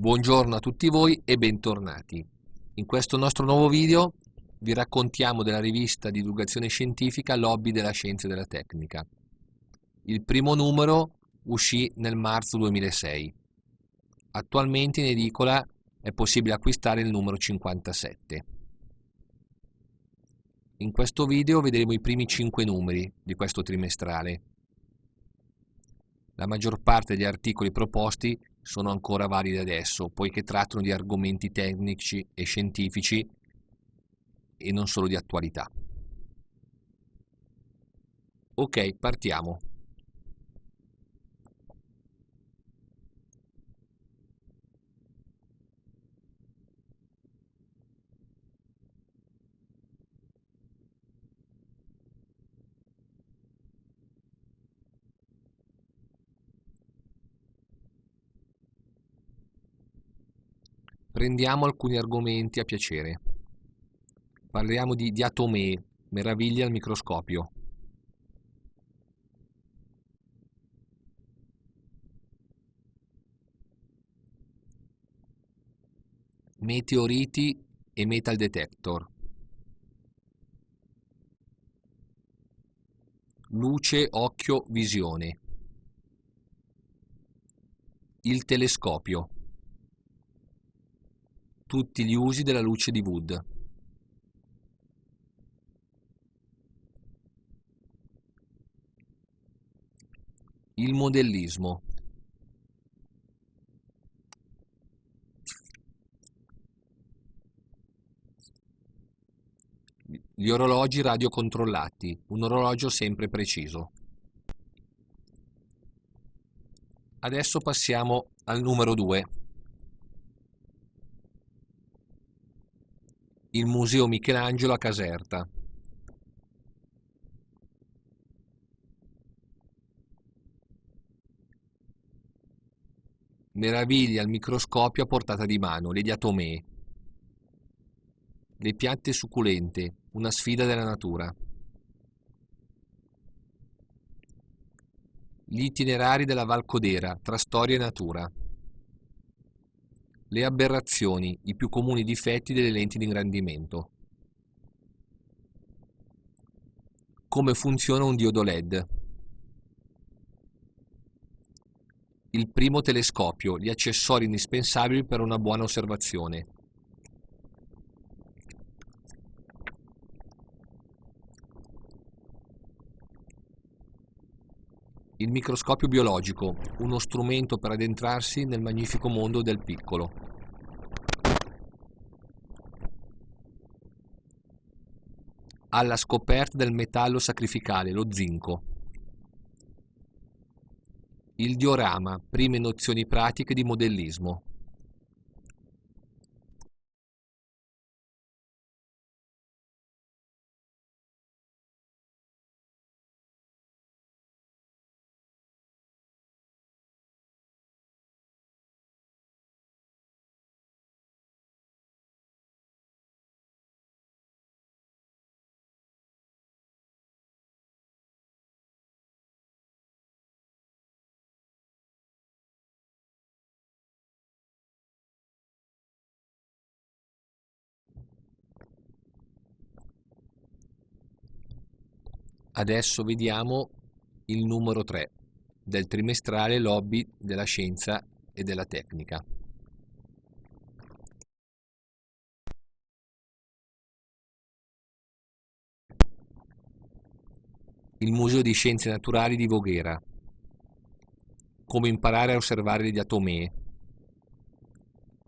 Buongiorno a tutti voi e bentornati. In questo nostro nuovo video vi raccontiamo della rivista di divulgazione scientifica Lobby della Scienza e della Tecnica. Il primo numero uscì nel marzo 2006. Attualmente in edicola è possibile acquistare il numero 57. In questo video vedremo i primi 5 numeri di questo trimestrale. La maggior parte degli articoli proposti sono ancora validi adesso, poiché trattano di argomenti tecnici e scientifici e non solo di attualità. Ok, partiamo. Prendiamo alcuni argomenti a piacere. Parliamo di diatomee, meraviglie al microscopio. Meteoriti e metal detector. Luce, occhio, visione. Il telescopio tutti gli usi della luce di Wood. Il modellismo. Gli orologi radiocontrollati, un orologio sempre preciso. Adesso passiamo al numero 2. Il Museo Michelangelo a Caserta. Meraviglie al microscopio a portata di mano, le diatomee. Le piante succulente, una sfida della natura. Gli itinerari della Val Codera, tra storia e natura. Le aberrazioni, i più comuni difetti delle lenti di ingrandimento. Come funziona un diodo LED. Il primo telescopio, gli accessori indispensabili per una buona osservazione. Il microscopio biologico, uno strumento per addentrarsi nel magnifico mondo del piccolo. Alla scoperta del metallo sacrificale, lo zinco. Il diorama, prime nozioni pratiche di modellismo. Adesso vediamo il numero 3 del trimestrale Lobby della Scienza e della Tecnica. Il Museo di Scienze Naturali di Voghera. Come imparare a osservare le diatomee.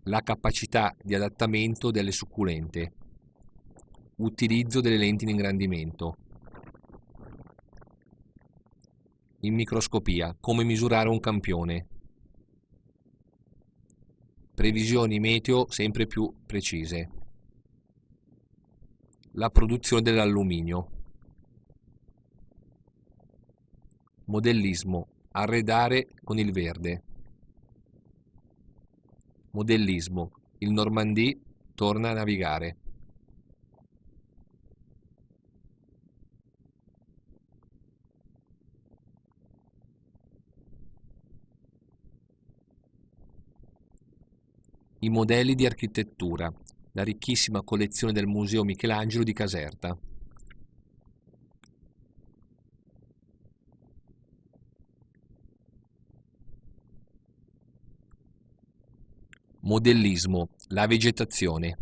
La capacità di adattamento delle succulente. Utilizzo delle lenti di ingrandimento. In microscopia, come misurare un campione. Previsioni meteo sempre più precise. La produzione dell'alluminio. Modellismo. Arredare con il verde. Modellismo. Il Normandie torna a navigare. I modelli di architettura, la ricchissima collezione del Museo Michelangelo di Caserta. Modellismo, la vegetazione.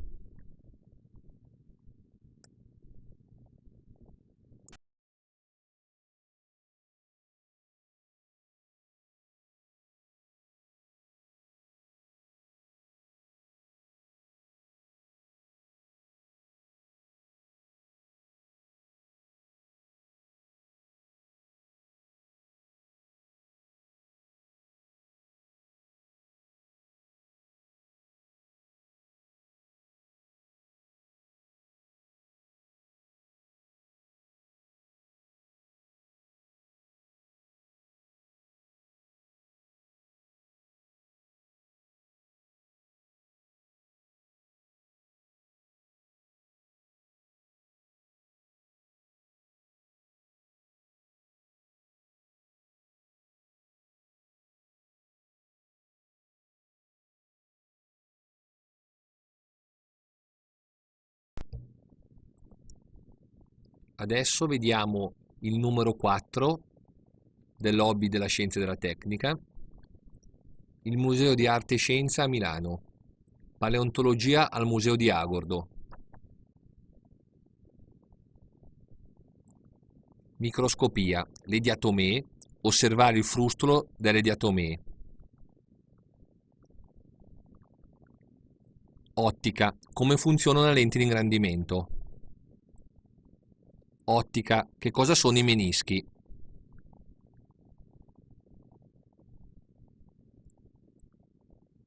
Adesso vediamo il numero 4 del lobby della scienza e della tecnica, il Museo di Arte e Scienza a Milano, Paleontologia al Museo di Agordo, Microscopia, le diatomee, osservare il frustolo delle diatomee. Ottica, come funziona una lente di ingrandimento. Ottica, che cosa sono i menischi?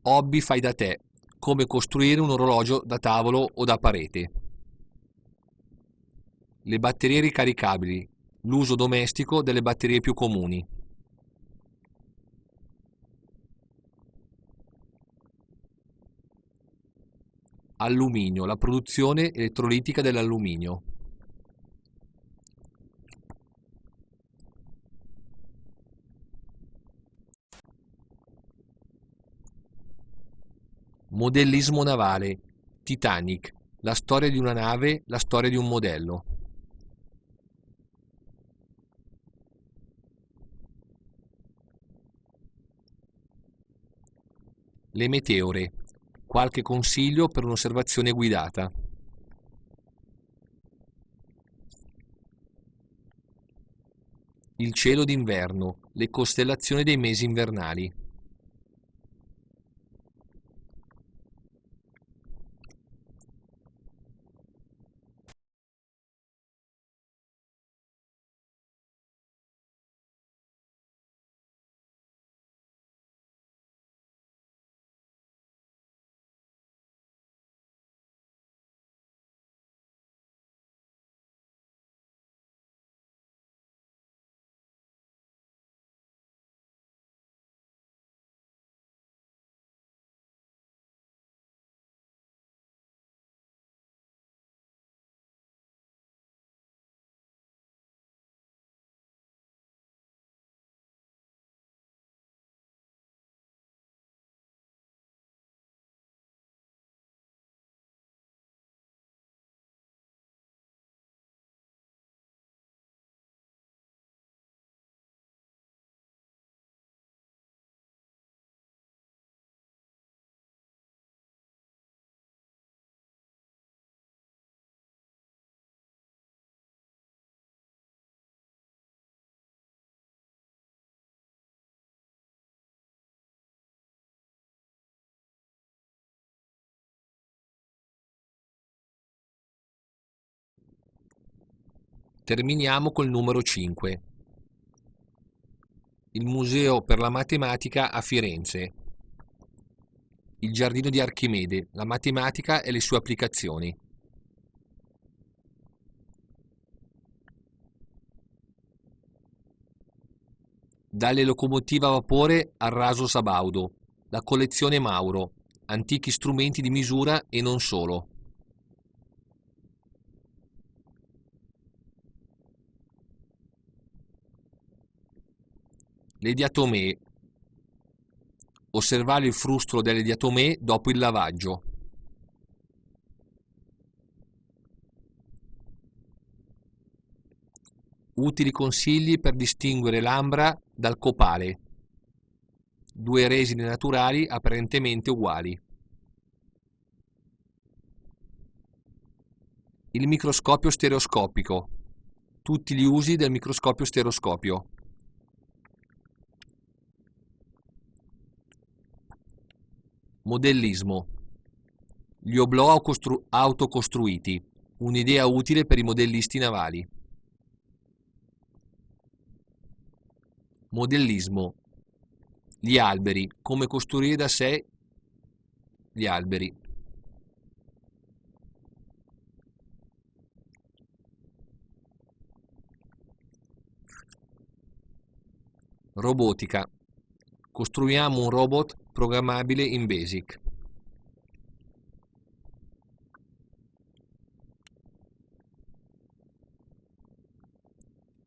Hobby fai da te, come costruire un orologio da tavolo o da parete. Le batterie ricaricabili, l'uso domestico delle batterie più comuni. Alluminio, la produzione elettrolitica dell'alluminio. Modellismo navale, Titanic, la storia di una nave, la storia di un modello. Le meteore, qualche consiglio per un'osservazione guidata. Il cielo d'inverno, le costellazioni dei mesi invernali. Terminiamo col numero 5. Il Museo per la Matematica a Firenze. Il Giardino di Archimede, la matematica e le sue applicazioni. Dalle locomotive a vapore al raso Sabaudo, la collezione Mauro, antichi strumenti di misura e non solo. Le diatomee, Osservare il frustolo delle diatomee dopo il lavaggio. Utili consigli per distinguere l'ambra dal copale. Due resine naturali apparentemente uguali. Il microscopio stereoscopico. Tutti gli usi del microscopio stereoscopio. Modellismo. Gli oblò autocostruiti. Un'idea utile per i modellisti navali. Modellismo. Gli alberi. Come costruire da sé gli alberi. Robotica. Costruiamo un robot programmabile in BASIC.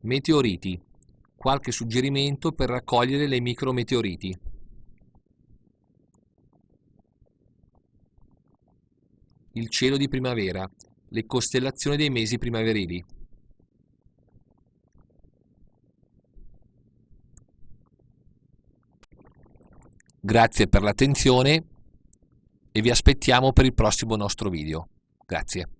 Meteoriti qualche suggerimento per raccogliere le micrometeoriti. Il cielo di primavera, le costellazioni dei mesi primaverili. Grazie per l'attenzione e vi aspettiamo per il prossimo nostro video. Grazie.